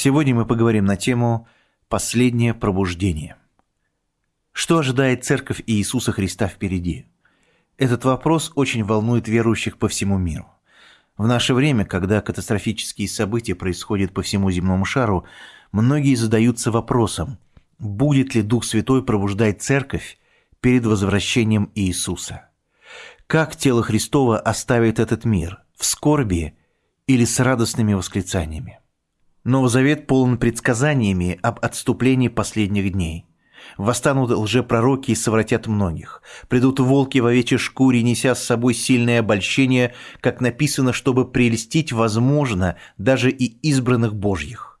Сегодня мы поговорим на тему «Последнее пробуждение». Что ожидает Церковь Иисуса Христа впереди? Этот вопрос очень волнует верующих по всему миру. В наше время, когда катастрофические события происходят по всему земному шару, многие задаются вопросом, будет ли Дух Святой пробуждать Церковь перед возвращением Иисуса? Как тело Христово оставит этот мир? В скорби или с радостными восклицаниями? Новый Завет полон предсказаниями об отступлении последних дней. Восстанут лжепророки и совратят многих. Придут волки в овечьей шкуре, неся с собой сильное обольщение, как написано, чтобы прелестить, возможно, даже и избранных Божьих.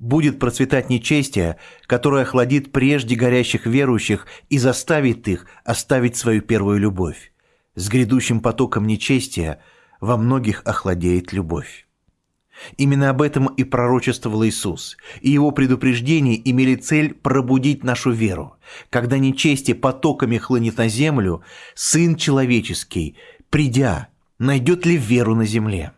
Будет процветать нечестие, которое охладит прежде горящих верующих и заставит их оставить свою первую любовь с грядущим потоком нечестия во многих охладеет любовь. Именно об этом и пророчествовал Иисус, и его предупреждения имели цель пробудить нашу веру. Когда нечестие потоками хлынет на землю, Сын Человеческий, придя, найдет ли веру на земле?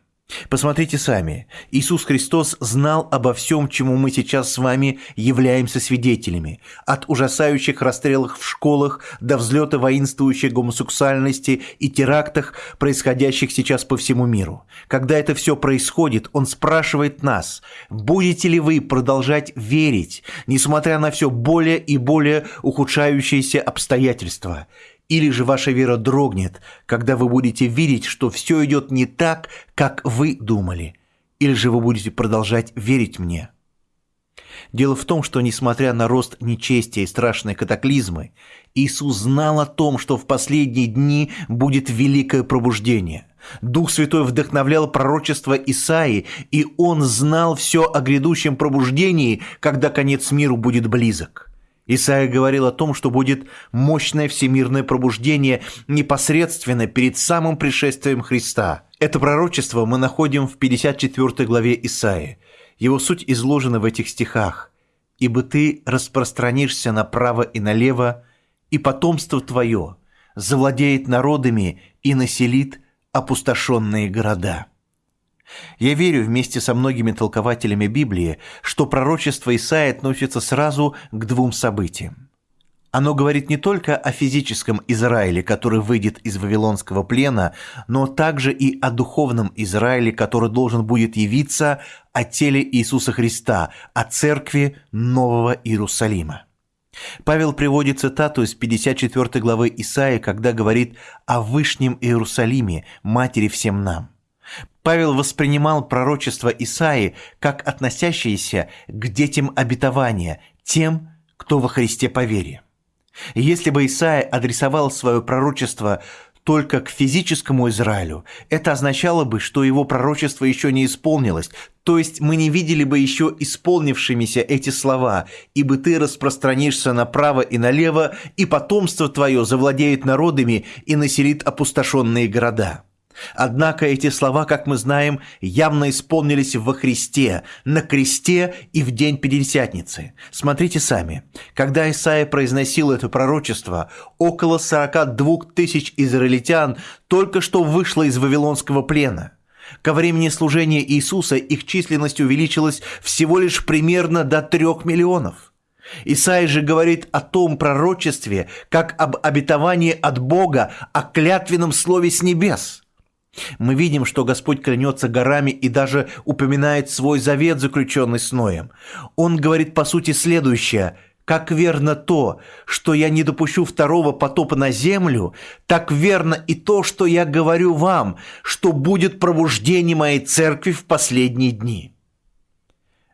Посмотрите сами. Иисус Христос знал обо всем, чему мы сейчас с вами являемся свидетелями. От ужасающих расстрелов в школах до взлета воинствующей гомосексуальности и терактах, происходящих сейчас по всему миру. Когда это все происходит, Он спрашивает нас, будете ли вы продолжать верить, несмотря на все более и более ухудшающиеся обстоятельства? Или же ваша вера дрогнет, когда вы будете видеть, что все идет не так, как вы думали? Или же вы будете продолжать верить мне? Дело в том, что, несмотря на рост нечестия и страшные катаклизмы, Иисус знал о том, что в последние дни будет великое пробуждение. Дух Святой вдохновлял пророчество Исаии, и он знал все о грядущем пробуждении, когда конец миру будет близок. Исаия говорил о том, что будет мощное всемирное пробуждение непосредственно перед самым пришествием Христа. Это пророчество мы находим в 54 главе Исаии. Его суть изложена в этих стихах. «Ибо ты распространишься направо и налево, и потомство твое завладеет народами и населит опустошенные города». Я верю вместе со многими толкователями Библии, что пророчество Исаия относится сразу к двум событиям. Оно говорит не только о физическом Израиле, который выйдет из вавилонского плена, но также и о духовном Израиле, который должен будет явиться о теле Иисуса Христа, о церкви Нового Иерусалима. Павел приводит цитату из 54 главы Исаии, когда говорит о Вышнем Иерусалиме, матери всем нам. Павел воспринимал пророчество Исаи как относящееся к детям обетования, тем, кто во Христе по вере. Если бы Исаия адресовал свое пророчество только к физическому Израилю, это означало бы, что его пророчество еще не исполнилось, то есть мы не видели бы еще исполнившимися эти слова «Ибо ты распространишься направо и налево, и потомство твое завладеет народами и населит опустошенные города». Однако эти слова, как мы знаем, явно исполнились во Христе, на кресте и в день Пятидесятницы. Смотрите сами. Когда Исаия произносил это пророчество, около 42 тысяч израильтян только что вышло из Вавилонского плена. Ко времени служения Иисуса их численность увеличилась всего лишь примерно до трех миллионов. Исаия же говорит о том пророчестве, как об обетовании от Бога, о клятвенном слове с небес – мы видим, что Господь клянется горами и даже упоминает свой завет, заключенный с Ноем. Он говорит по сути следующее – как верно то, что я не допущу второго потопа на землю, так верно и то, что я говорю вам, что будет пробуждение моей церкви в последние дни.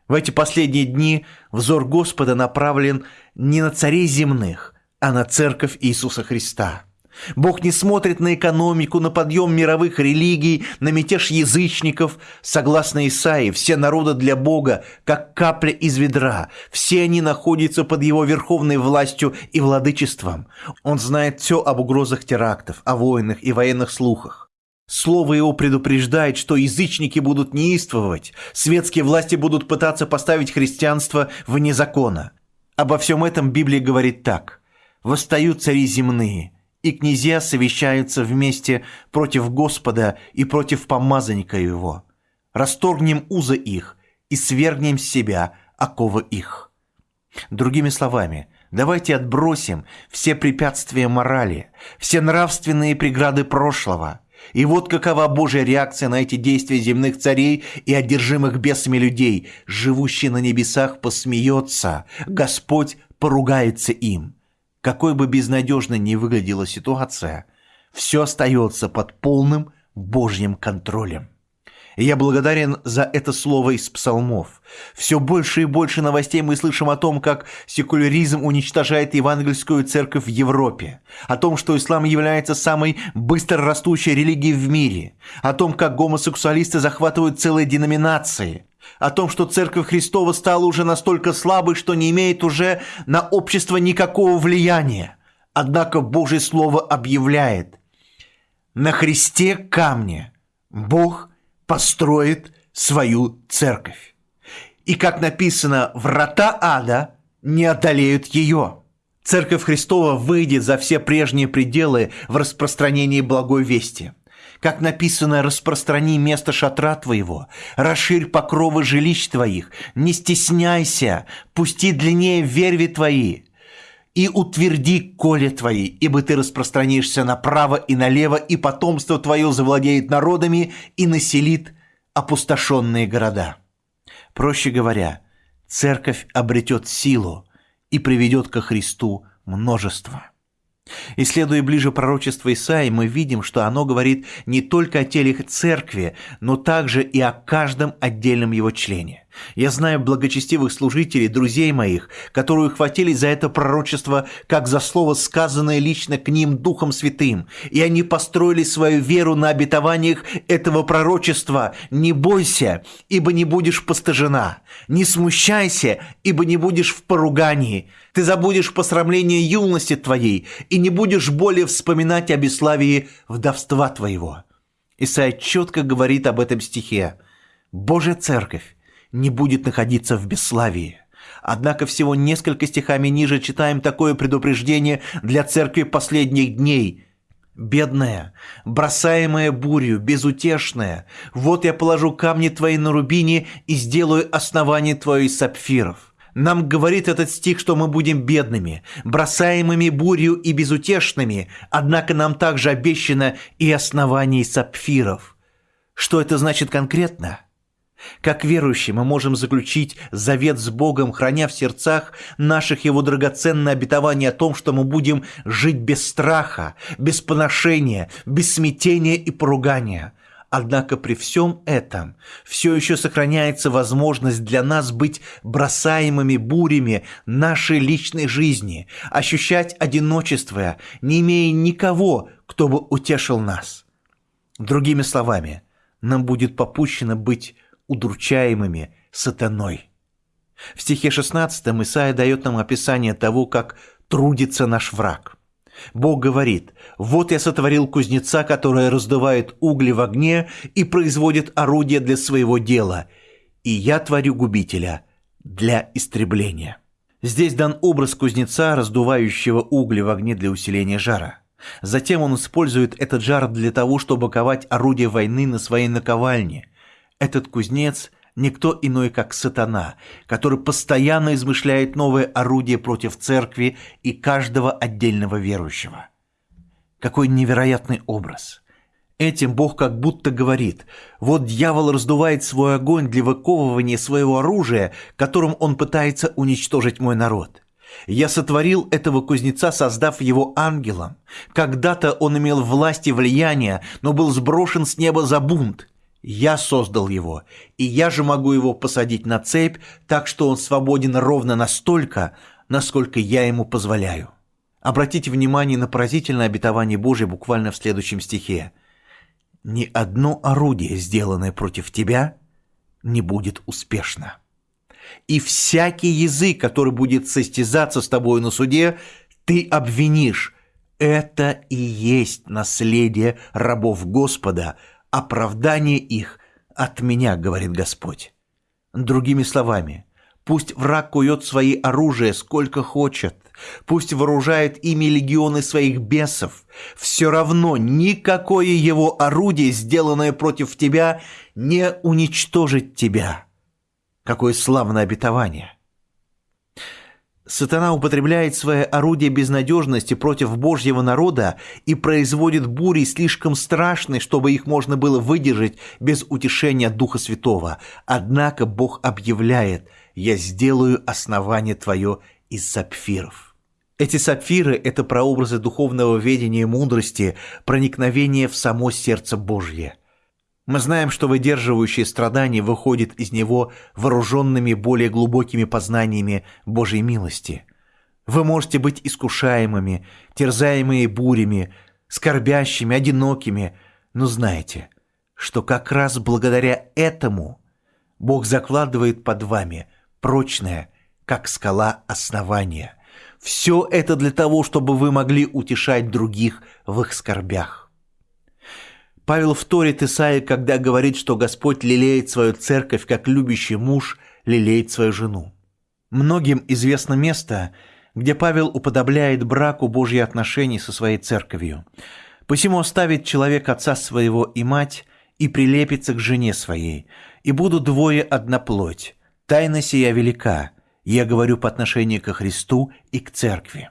В эти последние дни взор Господа направлен не на царей земных, а на церковь Иисуса Христа – Бог не смотрит на экономику, на подъем мировых религий, на мятеж язычников. Согласно Исаии, все народы для Бога, как капля из ведра. Все они находятся под Его верховной властью и владычеством. Он знает все об угрозах терактов, о войнах и военных слухах. Слово его предупреждает, что язычники будут неистовывать, светские власти будут пытаться поставить христианство вне закона. Обо всем этом Библия говорит так. «Восстают цари земные, и князья совещаются вместе против Господа и против помазанника его. Расторгнем узы их и свергнем с себя оковы их. Другими словами, давайте отбросим все препятствия морали, все нравственные преграды прошлого. И вот какова Божья реакция на эти действия земных царей и одержимых бесами людей. Живущий на небесах посмеется, Господь поругается им. Какой бы безнадежной ни выглядела ситуация, все остается под полным Божьим контролем. И я благодарен за это слово из псалмов. Все больше и больше новостей мы слышим о том, как секуляризм уничтожает евангельскую церковь в Европе, о том, что ислам является самой быстро растущей религией в мире, о том, как гомосексуалисты захватывают целые деноминации, о том, что Церковь Христова стала уже настолько слабой, что не имеет уже на общество никакого влияния. Однако Божье Слово объявляет, на Христе камне Бог построит свою церковь. И, как написано, врата ада не одолеют ее. Церковь Христова выйдет за все прежние пределы в распространении благой вести – как написано, распространи место шатра твоего, расширь покровы жилищ твоих, не стесняйся, пусти длиннее верви твои, и утверди коле твои, ибо ты распространишься направо и налево, и потомство твое завладеет народами и населит опустошенные города. Проще говоря, церковь обретет силу и приведет ко Христу множество. Исследуя ближе пророчество Исаии, мы видим, что оно говорит не только о теле церкви, но также и о каждом отдельном его члене. Я знаю благочестивых служителей, друзей моих, которые хватились за это пророчество, как за слово, сказанное лично к ним Духом Святым, и они построили свою веру на обетованиях этого пророчества. «Не бойся, ибо не будешь постыжена, не смущайся, ибо не будешь в поругании, ты забудешь посрамление юности твоей и не будешь более вспоминать о бесславии вдовства твоего». Исайя четко говорит об этом стихе. «Божья Церковь не будет находиться в бесславии. Однако всего несколько стихами ниже читаем такое предупреждение для церкви последних дней. «Бедная, бросаемая бурью, безутешная, вот я положу камни твои на рубине и сделаю основание твое из сапфиров». Нам говорит этот стих, что мы будем бедными, бросаемыми бурью и безутешными, однако нам также обещано и основание из сапфиров. Что это значит конкретно? Как верующие мы можем заключить завет с Богом, храня в сердцах наших Его драгоценное обетование о том, что мы будем жить без страха, без поношения, без смятения и поругания. Однако при всем этом все еще сохраняется возможность для нас быть бросаемыми бурями нашей личной жизни, ощущать одиночество, не имея никого, кто бы утешил нас. Другими словами, нам будет попущено быть удручаемыми сатаной. В стихе 16 Исаия дает нам описание того, как трудится наш враг. Бог говорит, «Вот я сотворил кузнеца, который раздувает угли в огне и производит орудия для своего дела, и я творю губителя для истребления». Здесь дан образ кузнеца, раздувающего угли в огне для усиления жара. Затем он использует этот жар для того, чтобы ковать орудия войны на своей наковальне – этот кузнец – никто иной, как сатана, который постоянно измышляет новые орудия против церкви и каждого отдельного верующего. Какой невероятный образ! Этим Бог как будто говорит, вот дьявол раздувает свой огонь для выковывания своего оружия, которым он пытается уничтожить мой народ. Я сотворил этого кузнеца, создав его ангелом. Когда-то он имел власть и влияние, но был сброшен с неба за бунт. Я создал его, и я же могу его посадить на цепь, так что он свободен ровно настолько, насколько я ему позволяю. Обратите внимание на поразительное обетование Божие буквально в следующем стихе. «Ни одно орудие, сделанное против тебя, не будет успешно. И всякий язык, который будет состязаться с тобой на суде, ты обвинишь. Это и есть наследие рабов Господа – оправдание их от меня, говорит Господь. Другими словами, пусть враг кует свои оружия сколько хочет, пусть вооружает ими легионы своих бесов, все равно никакое его орудие, сделанное против тебя, не уничтожит тебя. Какое славное обетование! Сатана употребляет свое орудие безнадежности против Божьего народа и производит бури слишком страшные, чтобы их можно было выдержать без утешения Духа Святого. Однако Бог объявляет «Я сделаю основание твое из сапфиров». Эти сапфиры – это прообразы духовного ведения и мудрости, проникновения в само сердце Божье – мы знаем, что выдерживающее страдание выходит из него вооруженными более глубокими познаниями Божьей милости. Вы можете быть искушаемыми, терзаемые бурями, скорбящими, одинокими, но знайте, что как раз благодаря этому Бог закладывает под вами прочное, как скала, основание. Все это для того, чтобы вы могли утешать других в их скорбях. Павел вторит Исаии, когда говорит, что Господь лелеет свою церковь, как любящий муж лелеет свою жену. Многим известно место, где Павел уподобляет браку Божьи отношения со своей церковью. Посему оставит человек отца своего и мать и прилепится к жене своей, и будут двое одна плоть. Тайна сия велика, я говорю по отношению ко Христу и к церкви.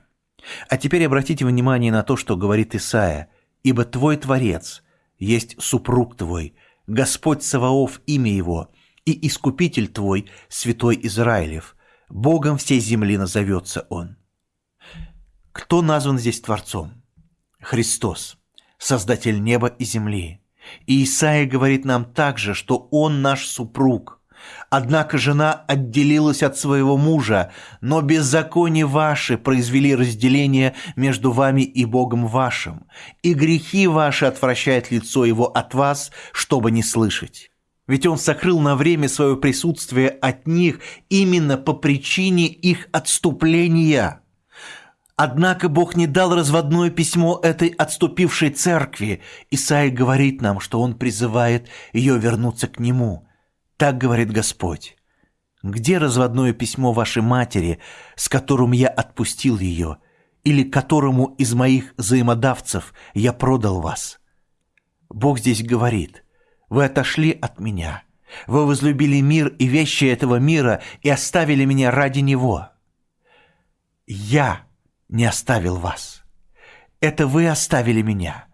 А теперь обратите внимание на то, что говорит Исаия, «Ибо твой Творец – есть супруг твой, Господь Саваоф имя его, и Искупитель твой, Святой Израилев, Богом всей земли назовется он. Кто назван здесь Творцом? Христос, Создатель неба и земли. И Исаия говорит нам также, что Он наш супруг, Однако жена отделилась от своего мужа, но беззаконие ваши произвели разделение между вами и Богом вашим, и грехи ваши отвращает лицо его от вас, чтобы не слышать. Ведь он сокрыл на время свое присутствие от них именно по причине их отступления. Однако Бог не дал разводное письмо этой отступившей церкви. Исаия говорит нам, что он призывает ее вернуться к нему – так говорит Господь. Где разводное письмо вашей матери, с которым я отпустил ее, или которому из моих взаимодавцев я продал вас? Бог здесь говорит, вы отошли от меня, вы возлюбили мир и вещи этого мира и оставили меня ради него. Я не оставил вас. Это вы оставили меня.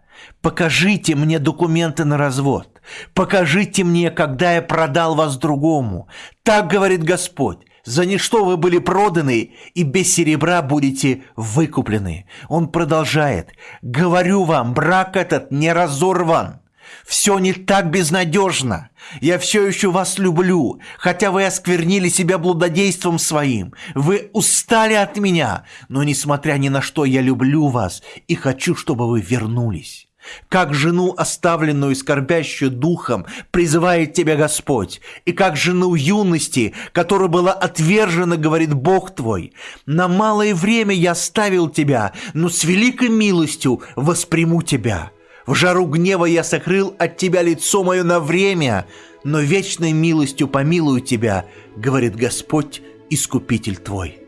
Покажите мне документы на развод. Покажите мне, когда я продал вас другому. Так говорит Господь. За ничто вы были проданы, и без серебра будете выкуплены. Он продолжает. Говорю вам, брак этот не разорван. Все не так безнадежно. Я все еще вас люблю, хотя вы осквернили себя блудодейством своим. Вы устали от меня, но несмотря ни на что я люблю вас и хочу, чтобы вы вернулись. Как жену, оставленную и скорбящую духом, призывает тебя Господь, и как жену юности, которая была отвержена, говорит Бог твой. На малое время я оставил тебя, но с великой милостью восприму тебя. В жару гнева я сокрыл от тебя лицо мое на время, но вечной милостью помилую тебя, говорит Господь, Искупитель твой.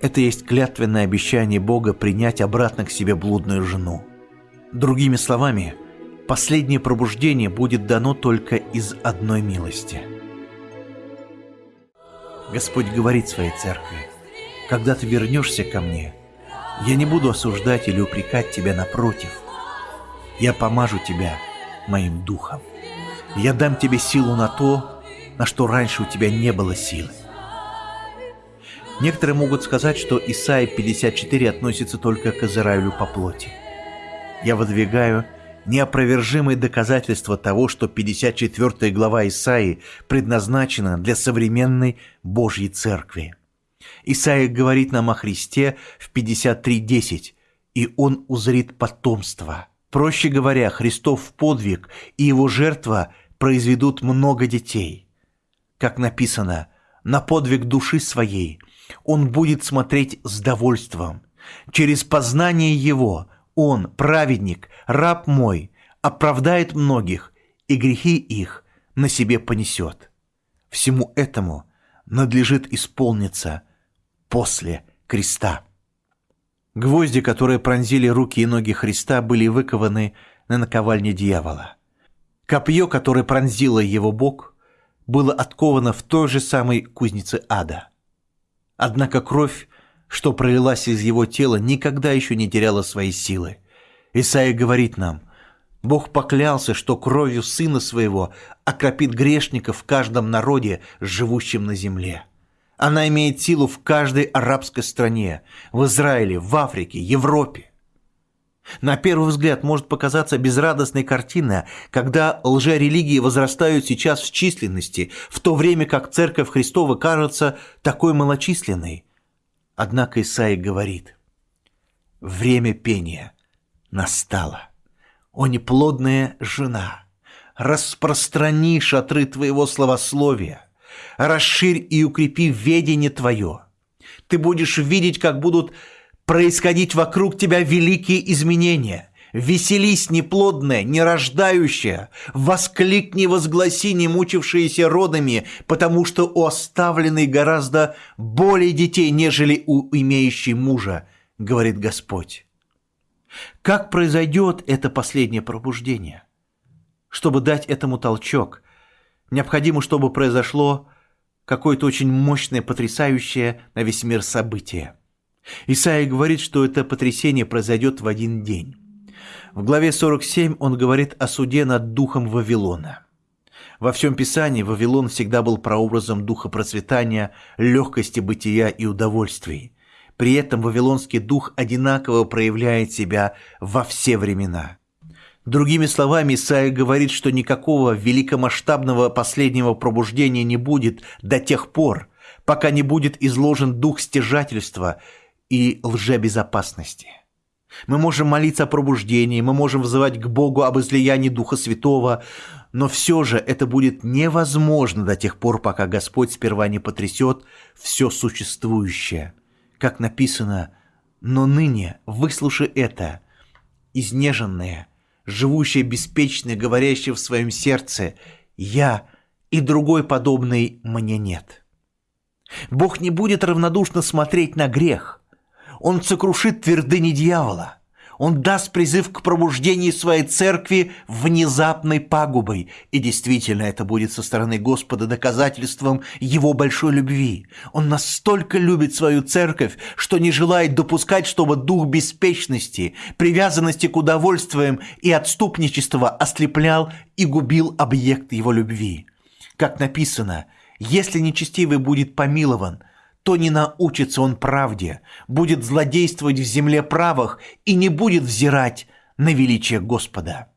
Это есть клятвенное обещание Бога принять обратно к себе блудную жену. Другими словами, последнее пробуждение будет дано только из одной милости. Господь говорит своей церкви, когда ты вернешься ко мне, я не буду осуждать или упрекать тебя напротив. Я помажу тебя моим духом. Я дам тебе силу на то, на что раньше у тебя не было силы. Некоторые могут сказать, что Исаия 54 относится только к Израилю по плоти я выдвигаю неопровержимые доказательства того, что 54 глава Исаии предназначена для современной Божьей Церкви. Исаия говорит нам о Христе в 53.10, и Он узрит потомство. Проще говоря, Христов подвиг и Его жертва произведут много детей. Как написано, на подвиг души своей Он будет смотреть с довольством. Через познание Его – он, праведник, раб мой, оправдает многих, и грехи их на себе понесет. Всему этому надлежит исполниться после креста. Гвозди, которые пронзили руки и ноги Христа, были выкованы на наковальне дьявола. Копье, которое пронзило его бок, было отковано в той же самой кузнице ада. Однако кровь, что пролилась из его тела, никогда еще не теряла своей силы. Исаия говорит нам, Бог поклялся, что кровью Сына Своего окропит грешников в каждом народе, живущем на земле. Она имеет силу в каждой арабской стране, в Израиле, в Африке, Европе. На первый взгляд может показаться безрадостной картина, когда лжерелигии возрастают сейчас в численности, в то время как Церковь Христова кажется такой малочисленной. Однако Исаия говорит, «Время пения настало. О неплодная жена, распространи шатры твоего словословия, расширь и укрепи ведение твое. Ты будешь видеть, как будут происходить вокруг тебя великие изменения. Веселись, неплодная, нерождающая, воскликни, возгласи, не мучившиеся родами, потому что у оставленной гораздо более детей, нежели у имеющей мужа, говорит Господь. Как произойдет это последнее пробуждение? Чтобы дать этому толчок, необходимо, чтобы произошло какое-то очень мощное, потрясающее на весь мир событие – Исаия говорит, что это потрясение произойдет в один день. В главе 47 он говорит о суде над духом Вавилона. Во всем Писании Вавилон всегда был прообразом духа процветания, легкости бытия и удовольствий. При этом вавилонский дух одинаково проявляет себя во все времена. Другими словами, Исаия говорит, что никакого великомасштабного последнего пробуждения не будет до тех пор, пока не будет изложен дух стяжательства – и лжебезопасности. Мы можем молиться о пробуждении, мы можем вызывать к Богу об излиянии Духа Святого, но все же это будет невозможно до тех пор, пока Господь сперва не потрясет все существующее. Как написано, «Но ныне выслушай это, изнеженное, живущее беспечное, говорящее в своем сердце, «Я и другой подобный мне нет». Бог не будет равнодушно смотреть на грех – он сокрушит твердыни дьявола. Он даст призыв к пробуждению своей церкви внезапной пагубой. И действительно, это будет со стороны Господа доказательством Его большой любви. Он настолько любит свою церковь, что не желает допускать, чтобы дух беспечности, привязанности к удовольствиям и отступничества ослеплял и губил объект Его любви. Как написано, «Если нечестивый будет помилован, то не научится он правде, будет злодействовать в земле правых и не будет взирать на величие Господа.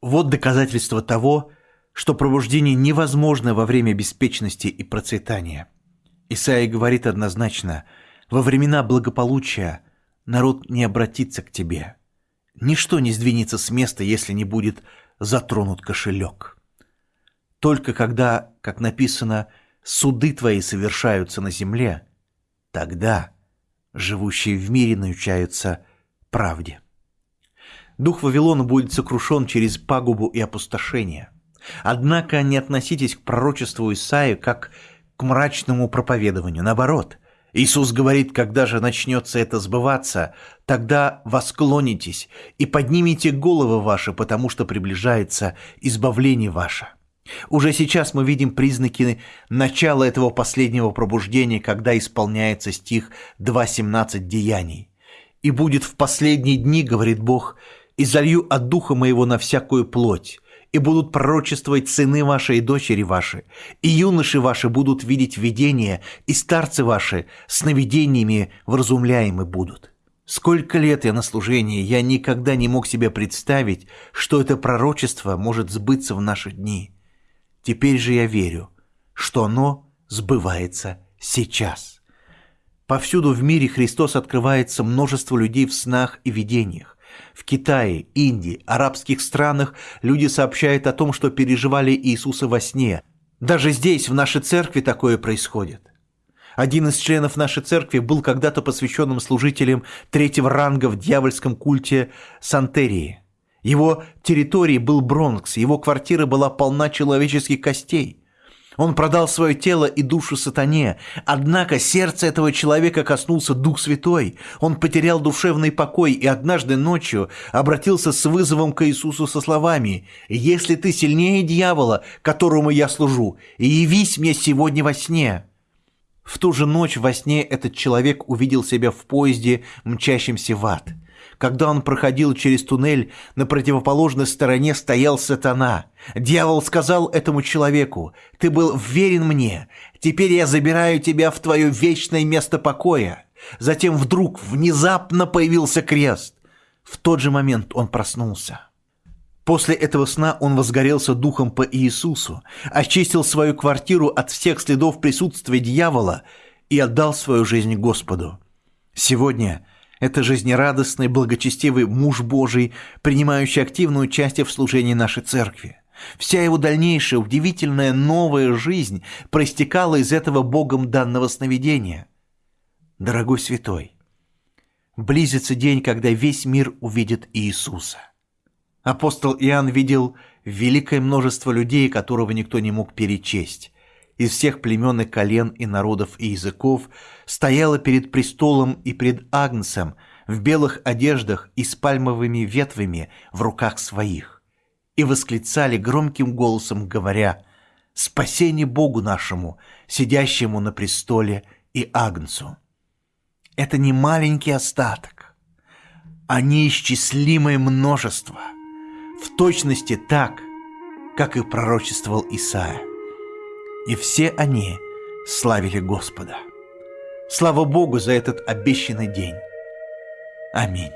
Вот доказательство того, что пробуждение невозможно во время беспечности и процветания. Исаия говорит однозначно, во времена благополучия народ не обратится к тебе. Ничто не сдвинется с места, если не будет затронут кошелек. Только когда, как написано, суды твои совершаются на земле, тогда живущие в мире научаются правде. Дух Вавилона будет сокрушен через пагубу и опустошение. Однако не относитесь к пророчеству Исаию как к мрачному проповедованию. Наоборот, Иисус говорит, когда же начнется это сбываться, тогда восклонитесь и поднимите головы ваши, потому что приближается избавление ваше. Уже сейчас мы видим признаки начала этого последнего пробуждения, когда исполняется стих 2.17 деяний. «И будет в последние дни, — говорит Бог, — и залью от духа моего на всякую плоть, и будут пророчествовать сыны ваши и дочери ваши, и юноши ваши будут видеть видения, и старцы ваши сновидениями вразумляемы будут». Сколько лет я на служении, я никогда не мог себе представить, что это пророчество может сбыться в наши дни – Теперь же я верю, что оно сбывается сейчас. Повсюду в мире Христос открывается множество людей в снах и видениях. В Китае, Индии, арабских странах люди сообщают о том, что переживали Иисуса во сне. Даже здесь, в нашей церкви, такое происходит. Один из членов нашей церкви был когда-то посвященным служителем третьего ранга в дьявольском культе Сантерии. Его территорией был Бронкс, его квартира была полна человеческих костей. Он продал свое тело и душу сатане, однако сердце этого человека коснулся Дух Святой. Он потерял душевный покой и однажды ночью обратился с вызовом к Иисусу со словами «Если ты сильнее дьявола, которому я служу, явись мне сегодня во сне». В ту же ночь во сне этот человек увидел себя в поезде, мчащемся в ад. Когда он проходил через туннель, на противоположной стороне стоял сатана. Дьявол сказал этому человеку, «Ты был верен мне, теперь я забираю тебя в твое вечное место покоя». Затем вдруг внезапно появился крест. В тот же момент он проснулся. После этого сна он возгорелся духом по Иисусу, очистил свою квартиру от всех следов присутствия дьявола и отдал свою жизнь Господу. Сегодня это жизнерадостный, благочестивый муж Божий, принимающий активное участие в служении нашей церкви. Вся его дальнейшая удивительная новая жизнь проистекала из этого Богом данного сновидения. Дорогой святой, близится день, когда весь мир увидит Иисуса. Апостол Иоанн видел великое множество людей, которого никто не мог перечесть из всех племен и колен и народов и языков, стояла перед престолом и пред Агнцем в белых одеждах и с пальмовыми ветвями в руках своих, и восклицали громким голосом, говоря «Спасение Богу нашему, сидящему на престоле и Агнцу». Это не маленький остаток, а неисчислимое множество, в точности так, как и пророчествовал Исаия и все они славили Господа. Слава Богу за этот обещанный день. Аминь.